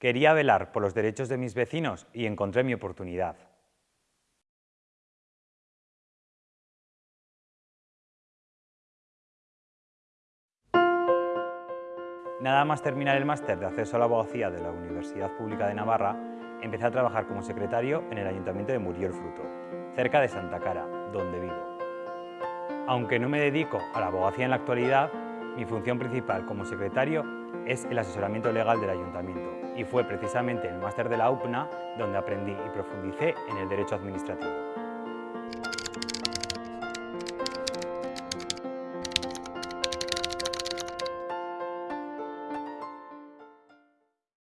Quería velar por los derechos de mis vecinos y encontré mi oportunidad. Nada más terminar el máster de acceso a la abogacía de la Universidad Pública de Navarra, empecé a trabajar como secretario en el Ayuntamiento de Murió Fruto, cerca de Santa Cara, donde vivo. Aunque no me dedico a la abogacía en la actualidad, mi función principal como secretario es el asesoramiento legal del Ayuntamiento y fue precisamente en el máster de la UPNA donde aprendí y profundicé en el derecho administrativo.